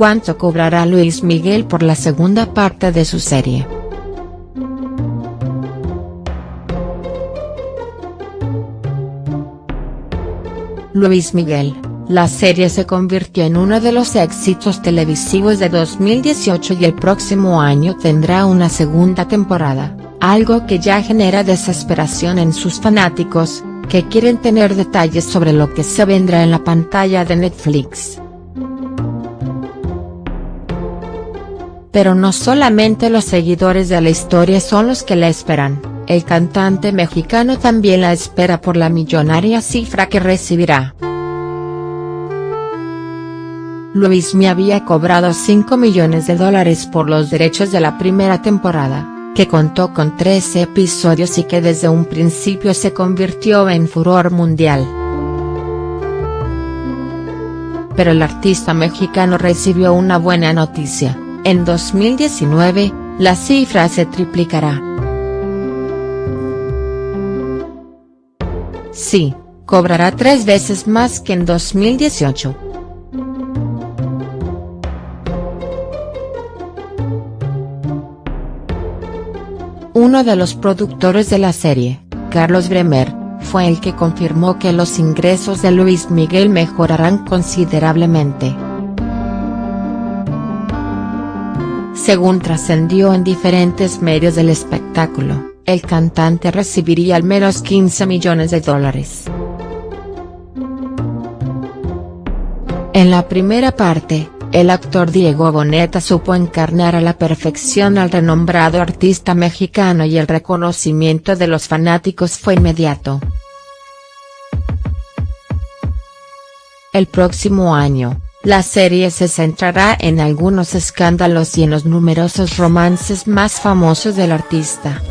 cuánto cobrará Luis Miguel por la segunda parte de su serie. Luis Miguel, la serie se convirtió en uno de los éxitos televisivos de 2018 y el próximo año tendrá una segunda temporada, algo que ya genera desesperación en sus fanáticos, que quieren tener detalles sobre lo que se vendrá en la pantalla de Netflix. Pero no solamente los seguidores de la historia son los que la esperan, el cantante mexicano también la espera por la millonaria cifra que recibirá. Luis me había cobrado 5 millones de dólares por los derechos de la primera temporada, que contó con 13 episodios y que desde un principio se convirtió en furor mundial. Pero el artista mexicano recibió una buena noticia en 2019, la cifra se triplicará. Sí, cobrará tres veces más que en 2018. Uno de los productores de la serie, Carlos Bremer, fue el que confirmó que los ingresos de Luis Miguel mejorarán considerablemente. Según trascendió en diferentes medios del espectáculo, el cantante recibiría al menos 15 millones de dólares. En la primera parte, el actor Diego Boneta supo encarnar a la perfección al renombrado artista mexicano y el reconocimiento de los fanáticos fue inmediato. El próximo año, la serie se centrará en algunos escándalos y en los numerosos romances más famosos del artista.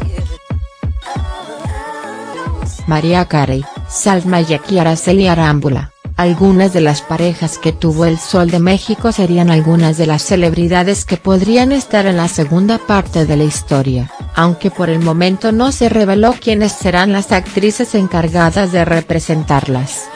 María Carey, Salma y Araceli Arámbula, algunas de las parejas que tuvo el Sol de México serían algunas de las celebridades que podrían estar en la segunda parte de la historia, aunque por el momento no se reveló quiénes serán las actrices encargadas de representarlas.